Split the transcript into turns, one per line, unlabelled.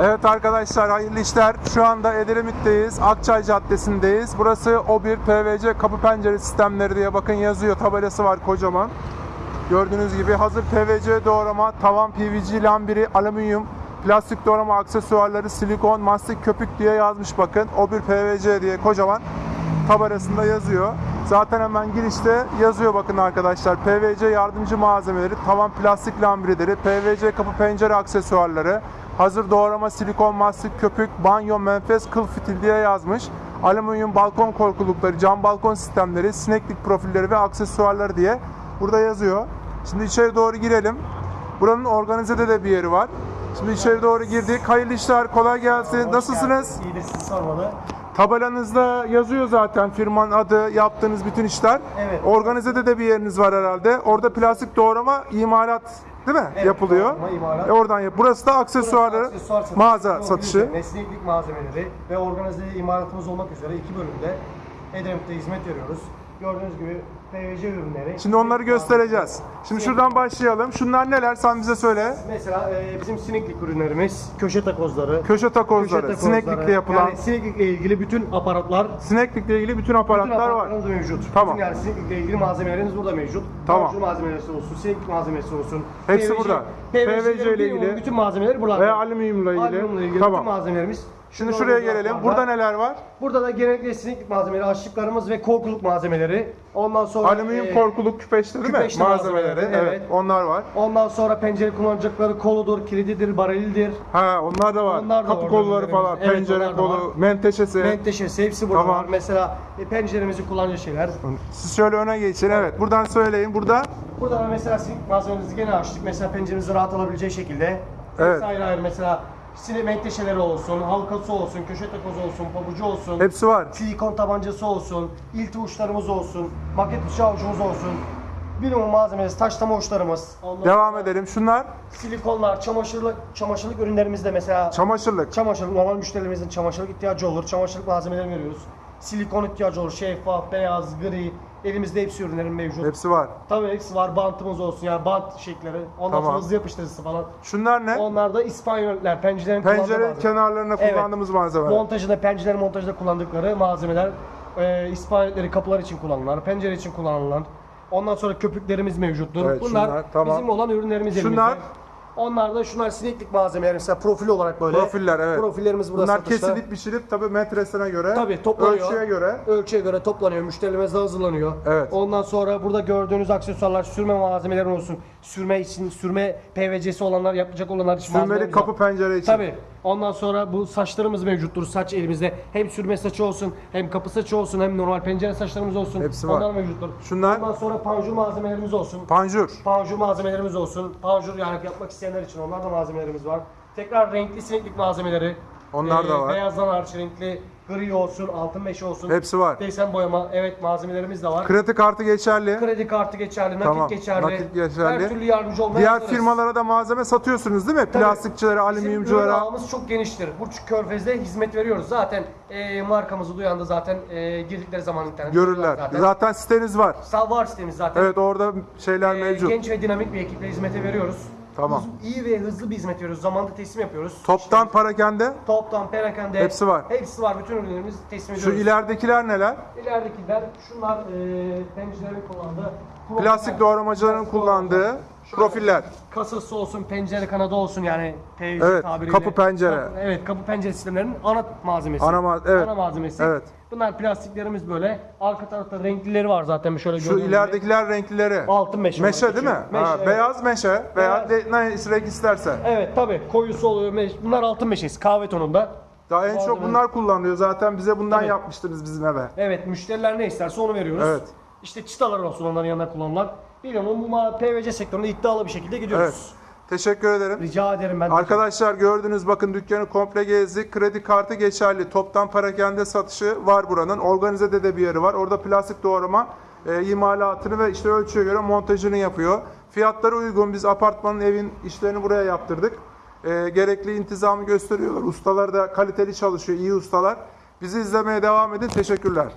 Evet arkadaşlar hayırlı işler. Şu anda Edremit'teyiz. Akçay Caddesi'ndeyiz. Burası O1 PVC kapı pencere sistemleri diye bakın yazıyor. Tabelası var kocaman. Gördüğünüz gibi hazır PVC doğrama, tavan PVC lambiri, alüminyum, plastik doğrama aksesuarları, silikon, mastik köpük diye yazmış bakın. O1 PVC diye kocaman tabelasında yazıyor. Zaten hemen girişte yazıyor bakın arkadaşlar. PVC yardımcı malzemeleri, tavan plastik lambirileri, PVC kapı pencere aksesuarları, hazır doğrama silikon, mastik köpük, banyo, menfez, kıl fitil diye yazmış. Alüminyum balkon korkulukları, cam balkon sistemleri, sineklik profilleri ve aksesuarları diye burada yazıyor. Şimdi içeri doğru girelim. Buranın organizede de bir yeri var. Şimdi içeri doğru girdik. Hayırlı işler, kolay gelsin. Nasılsınız?
İyidir siz sormalı.
Tabelanızda yazıyor zaten firmanın adı, yaptığınız bütün işler.
Evet.
Organizede de bir yeriniz var herhalde. Orada plastik doğrama, imalat değil mi?
Evet,
Yapılıyor.
doğrama, imalat.
E oradan yap. Burası da aksesuarları,
Aksesuar satışı,
mağaza satışı.
Mesleğilik malzemeleri ve organize imalatımız olmak üzere iki bölümde Edremit'te hizmet veriyoruz. Gördüğünüz gibi PVC ürünleri.
Şimdi onları göstereceğiz. Şimdi şuradan başlayalım. Şunlar neler? Sen bize söyle.
Mesela e, bizim sineklik ürünlerimiz, köşe takozları,
Köşe takozları, sineklikle yapılan,
yani sineklikle ilgili bütün aparatlar
sineklikle ilgili bütün aparatlar var.
aparatlarımız mevcut.
Tamam.
Bütün yani sineklikle ilgili malzemelerimiz burada mevcut.
Tamam.
Panjur malzemeleri olsun, sineklik malzemesi olsun.
Hepsi burada. PVC ile ilgili
bütün malzemeleri burada.
Veya alüminyumla ilgili.
Alüminyumla ilgili
Tamam.
bütün malzemelerimiz.
Şimdi şuraya gelelim. Burada neler var?
Burada da genellikle sineklik malzemeleri, açlıklarımız ve korkuluk malzemeleri. Ondan sonra
Alüminyum
e,
korkuluk küpeşte değil mi? Malzemeleri.
malzemeleri,
Evet. Onlar var.
Ondan sonra pencere kullanacakları koludur, kilididir, barilidir.
Ha onlar da var.
Onlar da
Kapı
orada
kolları falan,
Evet,
pencere
onlar da
kolu,
var.
menteşesi.
Menteşesi hepsi burada
Tamam.
var. Mesela e, penceremizi kullanacağı şeyler.
Siz şöyle öne geçin. Evet. Buradan söyleyin. Burada
Burada da mesela sineklik malzememizi gene açtık. Mesela penceremizi rahat alabileceği şekilde.
Evet.
Hepsi ayrı ayrı mesela sinek menteşeleri olsun, halkası olsun, köşe takozu olsun, pabucu olsun.
hepsi var.
silikon tabancası olsun, ilti uçlarımız olsun, maket bıçağı ucumuz olsun. Bilimum malzemesi, taşlama uçlarımız. Ondan
Devam
sonra
edelim. Şunlar
Silikonlar, çamaşırlık, çamaşırlık ürünlerimizde mesela
çamaşırlık.
çamaşırlık, normal müşterilerimizin çamaşırlık ihtiyacı olur. Çamaşırlık malzemeleri veriyoruz. Silikon ihtiyacı olur, şeffaf, beyaz, gri. Elimizde hepsi ürünlerin mevcut.
Hepsi var.
Tabii hepsi var, bantımız olsun yani bant şekleri. Ondan
Tamam.
sonra hızlı yapıştırıcısı falan.
Şunlar ne?
Onlar da İspanyollar, pencerelerin kullandığı
Pencere
malzeme.
kenarlarına
Evet.
kullandığımız malzemeler.
Montajında, pencere montajında kullandıkları malzemeler. E, İspanyolleri kapılar için kullanılan, pencere için kullanılan. Ondan sonra köpüklerimiz mevcuttur.
Evet,
Bunlar
şunlar, tamam.
bizim olan ürünlerimiz
Şunlar?
elimizde. Onlar da şunlar sineklik malzemeler mesela profil olarak böyle.
Profiller evet.
Profillerimiz burada
Bunlar
satışta.
kesilip biçilip tabii metresine göre,
Tabii toplanıyor.
ölçüye göre.
Ölçüye göre toplanıyor. Müşterilerimize hazırlanıyor.
Evet.
Ondan sonra burada gördüğünüz aksesuarlar sürme malzemeleri olsun. Sürme için sürme PVC'si olanlar yapacak olanlar için
Sürmeli kapı pencere için.
Tabii. Ondan sonra bu saçlarımız mevcuttur. Saç elimizde. Hem sürme saçı olsun, hem kapı saçı olsun, hem normal pencere saçlarımız olsun.
Hepsi var.
Onlar mevcuttur.
Şunlar?
Ondan sonra panjur malzemelerimiz olsun.
Panjur.
Panjur malzemelerimiz olsun. Panjur yani yapmak isteyenler için onlar da malzemelerimiz var. Tekrar renkli sineklik malzemeleri. Ee,
Onlar da var.
Beyazdan hariç renkli, gri olsun, altın meşe olsun.
Hepsi var.
Desen boyama, evet malzemelerimiz de var.
Kredi kartı geçerli.
Kredi kartı geçerli, nakit
Tamam,
geçerli.
nakit geçerli.
Her türlü yardımcı olmaya
Diğer
hazırız.
firmalara da malzeme satıyorsunuz değil mi?
Tabii.
Plastikçilere,
Bizim
alüminyumculara.
ağımız çok geniştir. Burç Körfez'de hizmet veriyoruz. Zaten e, markamızı duyan da zaten e, girdikleri zaman internet
Görürler.
zaten.
Zaten siteniz var.
Sağ var sitemiz zaten.
Evet orada şeyler
E,
mevcut.
genç ve dinamik bir ekiple hizmete veriyoruz.
Tamam.
Hız- iyi ve hızlı bir hizmet veriyoruz. Zamanında teslim yapıyoruz.
Toptan parakende.
Toptan, perakende.
Hepsi var.
Hepsi var. Bütün ürünlerimizi teslim
Şu
ediyoruz.
ileridekiler neler?
İleridekiler şunlar e, pencerelerin kullandığı
Plastik doğramacıların kullandığı profiller.
kasası olsun, pencere kanadı olsun yani PVC
Evet,
tabiriyle.
kapı pencere.
Evet, kapı pencere sistemlerinin ana malzemesi.
Ana ma- evet.
Ana malzemesi.
Evet.
Bunlar plastiklerimiz böyle. Arka tarafta renklileri var zaten şöyle
Şu
gördüğünüz gibi.
ileridekiler renklileri.
Altın meşe.
Meşe değil mi?
küçük. Meşe,
Ha,
evet.
Beyaz meşe veya de, ne renk isterse.
Evet tabi koyusu oluyor. meş- Bunlar altın meşesi kahve tonunda.
Daha en çok
Malzeme-
bunlar kullanılıyor. Zaten bize bundan
Tabii.
yapmıştınız bizim eve.
Evet müşteriler ne isterse onu veriyoruz.
Evet.
İşte çıtalar olsun onların yanında kullanılan. Biliyorum bu PVC sektöründe iddialı bir şekilde gidiyoruz.
Evet. Teşekkür ederim.
Rica ederim ben.
Arkadaşlar gördünüz bakın dükkanı komple gezdik. Kredi kartı geçerli. Toptan parakende satışı var buranın. Organizede de bir yeri var. Orada plastik doğrama e, imalatını ve işte ölçüye göre montajını yapıyor. Fiyatları uygun. Biz apartmanın evin işlerini buraya yaptırdık. E, gerekli intizamı gösteriyorlar. Ustalar da kaliteli çalışıyor. iyi ustalar. Bizi izlemeye devam edin. Teşekkürler.